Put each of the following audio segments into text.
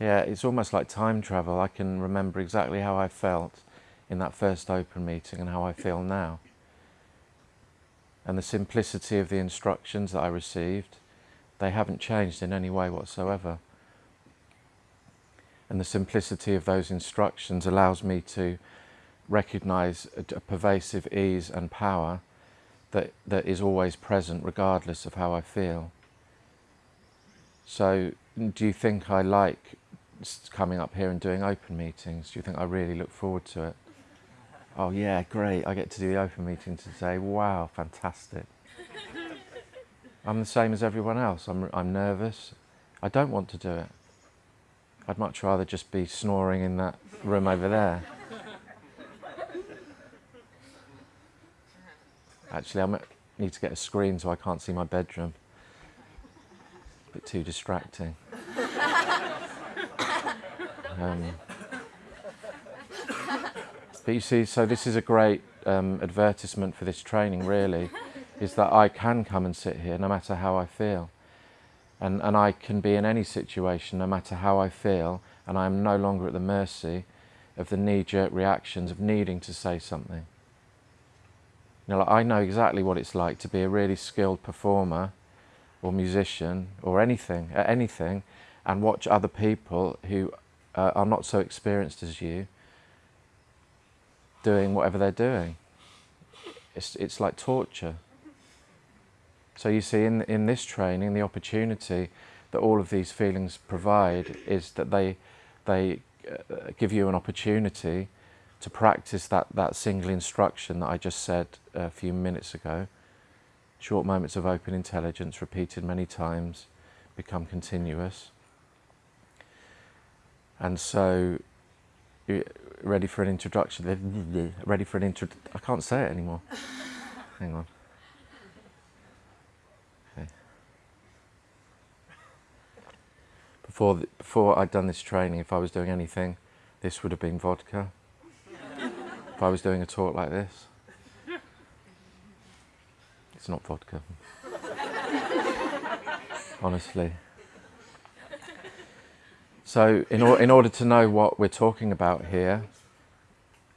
Yeah, it's almost like time travel. I can remember exactly how I felt in that first open meeting and how I feel now. And the simplicity of the instructions that I received, they haven't changed in any way whatsoever. And the simplicity of those instructions allows me to recognize a, pervasive ease and power that, that is always present regardless of how I feel. So do you think I like coming up here and doing open meetings? Do you think I really look forward to it? Oh yeah, great, I get to do the open meeting today. Wow, fantastic. I'm the same as everyone else. I'm, I'm nervous. I don't want to do it. I'd much rather just be snoring in that room over there. Actually, I need to get a screen so I can't see my bedroom. A bit too distracting. Um, but you see, so this is a great um, advertisement for this training, really, is that I can come and sit here no matter how I feel. And, and I can be in any situation no matter how I feel, and I am no longer at the mercy of the knee-jerk reactions of needing to say something. You know, like I know exactly what it's like to be a really skilled performer or musician or anything, anything, and watch other people who uh, are not so experienced as you doing whatever they're doing. It's, it's like torture. So you see in, in this training, the opportunity that all of these feelings provide is that they, they uh, give you an opportunity to practice that, that single instruction that I just said a few minutes ago. Short moments of open intelligence repeated many times become continuous. And so, ready for an introduction? Ready for an intro? I can't say it anymore. Hang on. Okay. Before, the, before I'd done this training, if I was doing anything, this would have been vodka. if I was doing a talk like this, it's not vodka. Honestly. So in, or, in order to know what we're talking about here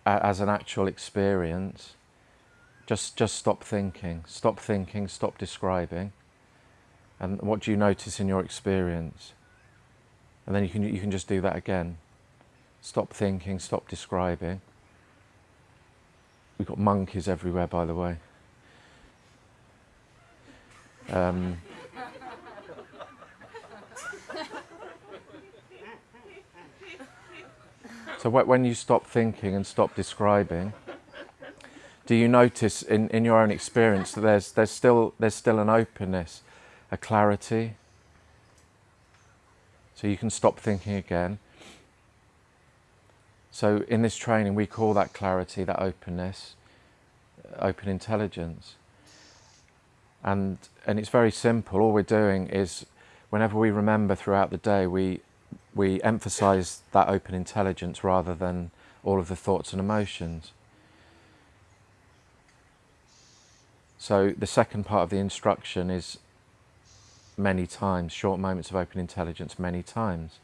uh, as an actual experience, just, just stop thinking, stop thinking, stop describing. And what do you notice in your experience? And then you can, you can just do that again. Stop thinking, stop describing. We've got monkeys everywhere, by the way. Um, So when you stop thinking and stop describing, do you notice in, in your own experience that there's, there's, still, there's still an openness, a clarity? So you can stop thinking again. So in this training, we call that clarity, that openness, uh, open intelligence. And, and it's very simple. All we're doing is whenever we remember throughout the day, we we emphasize that open intelligence rather than all of the thoughts and emotions. So the second part of the instruction is many times, short moments of open intelligence many times.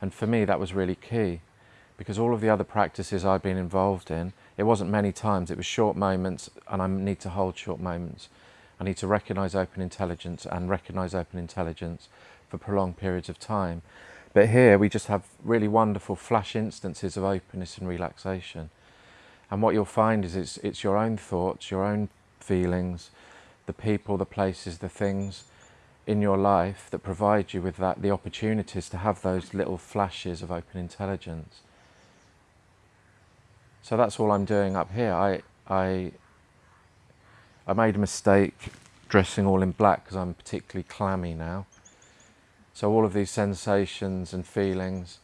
And for me that was really key because all of the other practices I'd been involved in, it wasn't many times, it was short moments and I need to hold short moments. I need to recognize open intelligence and recognize open intelligence for prolonged periods of time. But here we just have really wonderful flash instances of openness and relaxation. And what you'll find is it's, it's your own thoughts, your own feelings, the people, the places, the things in your life that provide you with that, the opportunities to have those little flashes of open intelligence. So that's all I'm doing up here. I, I, I made a mistake dressing all in black because I'm particularly clammy now. So all of these sensations and feelings,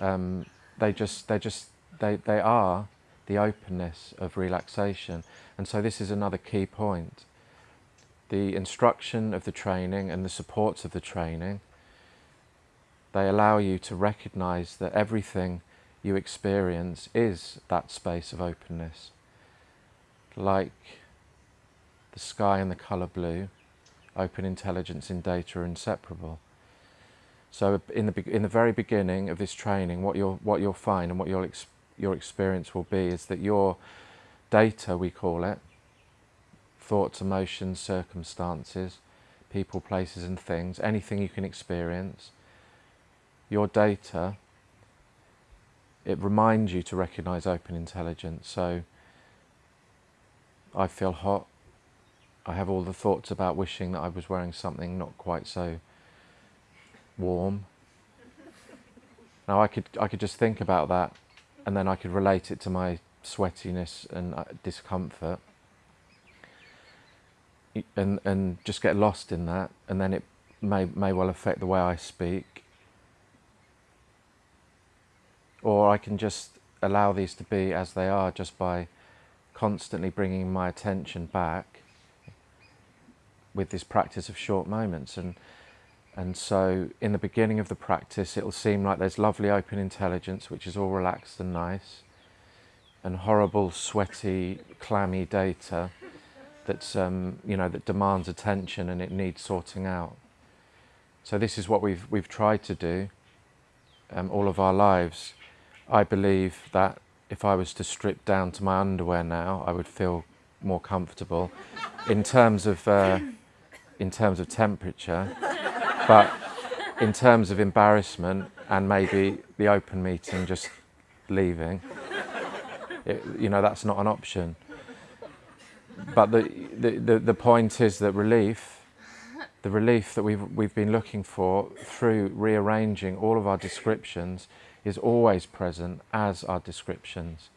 um, they just, they just, they, they are the openness of relaxation. And so this is another key point. The instruction of the training and the supports of the training, they allow you to recognize that everything you experience is that space of openness. Like the sky and the colour blue, open intelligence in data are inseparable. So in the in the very beginning of this training, what you'll what you'll find and what your ex, your experience will be is that your data, we call it, thoughts, emotions, circumstances, people, places, and things, anything you can experience, your data. It reminds you to recognize open intelligence. So I feel hot. I have all the thoughts about wishing that I was wearing something not quite so warm. Now I could I could just think about that, and then I could relate it to my sweatiness and uh, discomfort, and and just get lost in that, and then it may may well affect the way I speak. Or I can just allow these to be as they are, just by constantly bringing my attention back with this practice of short moments and and so in the beginning of the practice, it'll seem like there's lovely open intelligence, which is all relaxed and nice, and horrible, sweaty, clammy data that's, um, you know, that demands attention and it needs sorting out. So this is what we've, we've tried to do um, all of our lives. I believe that if I was to strip down to my underwear now, I would feel more comfortable in terms of, uh, in terms of temperature. But in terms of embarrassment and maybe the open meeting just leaving, it, you know, that's not an option. But the, the, the, the point is that relief, the relief that we've, we've been looking for through rearranging all of our descriptions is always present as our descriptions.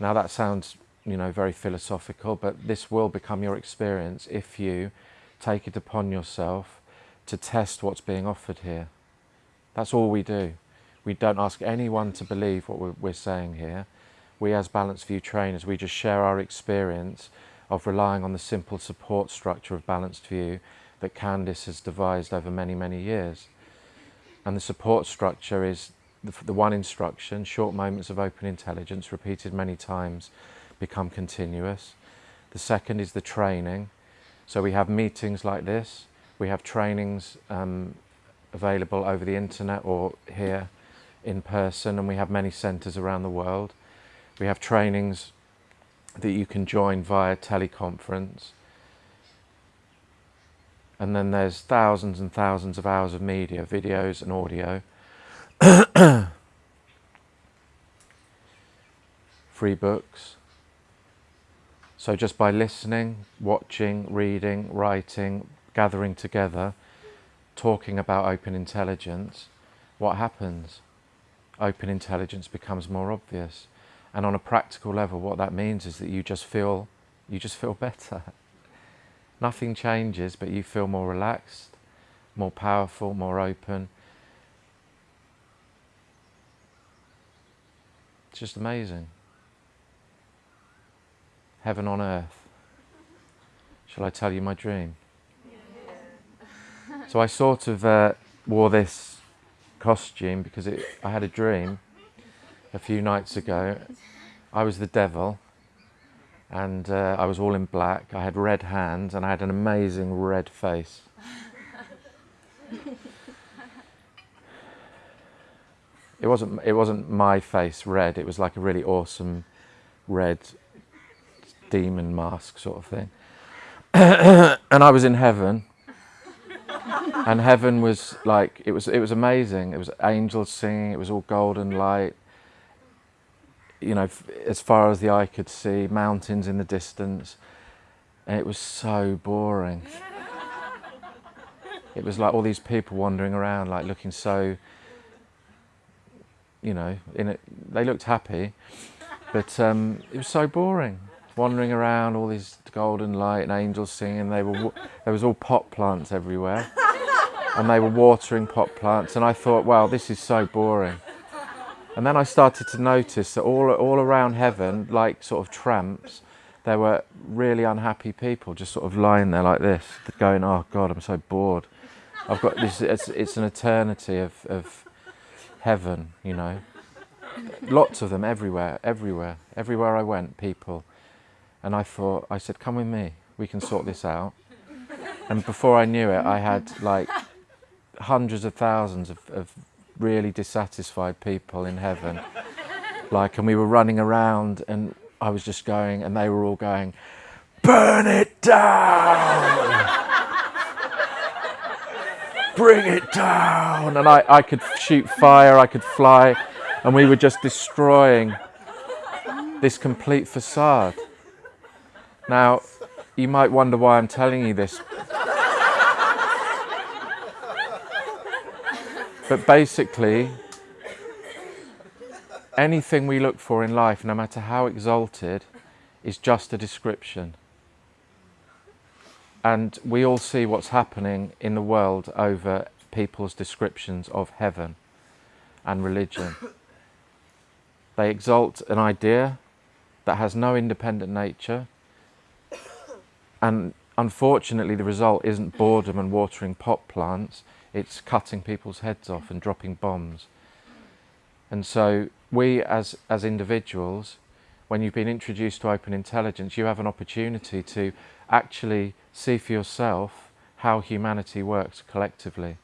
Now that sounds, you know, very philosophical, but this will become your experience if you take it upon yourself to test what's being offered here. That's all we do. We don't ask anyone to believe what we're, saying here. We as Balanced View trainers, we just share our experience of relying on the simple support structure of Balanced View that Candice has devised over many, many years. And the support structure is the, the one instruction, short moments of open intelligence, repeated many times, become continuous. The second is the training, so we have meetings like this, we have trainings um, available over the internet or here in person, and we have many centres around the world. We have trainings that you can join via teleconference. And then there's thousands and thousands of hours of media, videos and audio. Free books. So just by listening, watching, reading, writing, gathering together, talking about open intelligence, what happens? Open intelligence becomes more obvious. And on a practical level, what that means is that you just feel, you just feel better. Nothing changes, but you feel more relaxed, more powerful, more open. It's just amazing heaven on earth. Shall I tell you my dream? So I sort of uh, wore this costume because it, I had a dream a few nights ago. I was the devil and uh, I was all in black. I had red hands and I had an amazing red face. it wasn't it wasn't my face red. It was like a really awesome red demon mask sort of thing. and I was in heaven. and heaven was like it was it was amazing. It was angels singing, it was all golden light. You know, as far as the eye could see, mountains in the distance. And it was so boring. it was like all these people wandering around like looking so you know, in it they looked happy, but um, it was so boring wandering around, all these golden light and angels singing. They were, there was all pot plants everywhere. And they were watering pot plants. And I thought, wow, this is so boring. And then I started to notice that all, all around heaven, like sort of tramps, there were really unhappy people just sort of lying there like this, going, oh God, I'm so bored. I've got this, it's, it's an eternity of, of heaven, you know. Lots of them everywhere, everywhere. Everywhere I went, people and I thought, I said, come with me, we can sort this out. And before I knew it, I had like hundreds of thousands of, of really dissatisfied people in heaven. like, and we were running around, and I was just going, and they were all going, Burn it down! Bring it down! And I, I could shoot fire, I could fly, and we were just destroying this complete facade. Now, you might wonder why I'm telling you this. But basically, anything we look for in life, no matter how exalted, is just a description. And we all see what's happening in the world over people's descriptions of heaven and religion. They exalt an idea that has no independent nature, and unfortunately, the result isn't boredom and watering pot plants, it's cutting people's heads off and dropping bombs. And so, we as, as individuals, when you've been introduced to open intelligence, you have an opportunity to actually see for yourself how humanity works collectively.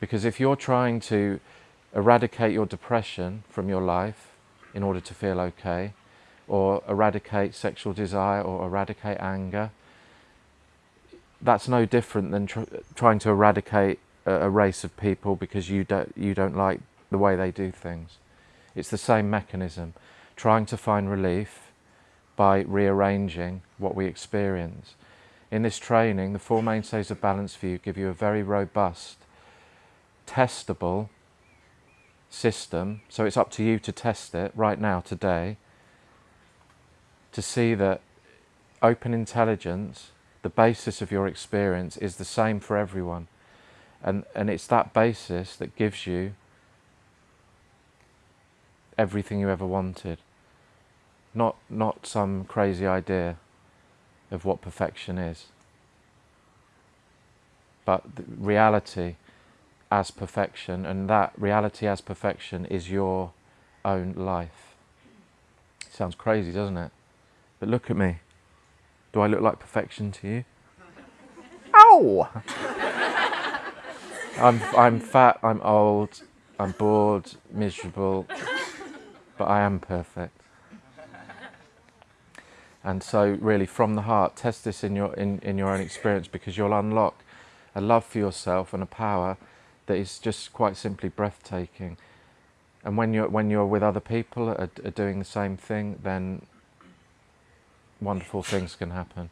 Because if you're trying to eradicate your depression from your life in order to feel okay, or eradicate sexual desire or eradicate anger. That's no different than tr trying to eradicate a, a, race of people because you don't, you don't like the way they do things. It's the same mechanism, trying to find relief by rearranging what we experience. In this training, the Four Mainstays of Balanced View give you a very robust, testable system, so it's up to you to test it right now, today, to see that open intelligence, the basis of your experience, is the same for everyone. And, and it's that basis that gives you everything you ever wanted. Not, not some crazy idea of what perfection is. But reality as perfection, and that reality as perfection is your own life. Sounds crazy, doesn't it? But look at me. Do I look like perfection to you? Ow! I'm, I'm fat, I'm old, I'm bored, miserable, but I am perfect. And so really from the heart, test this in your, in, in your own experience because you'll unlock a love for yourself and a power that is just quite simply breathtaking. And when you're, when you're with other people are, are doing the same thing, then wonderful things can happen.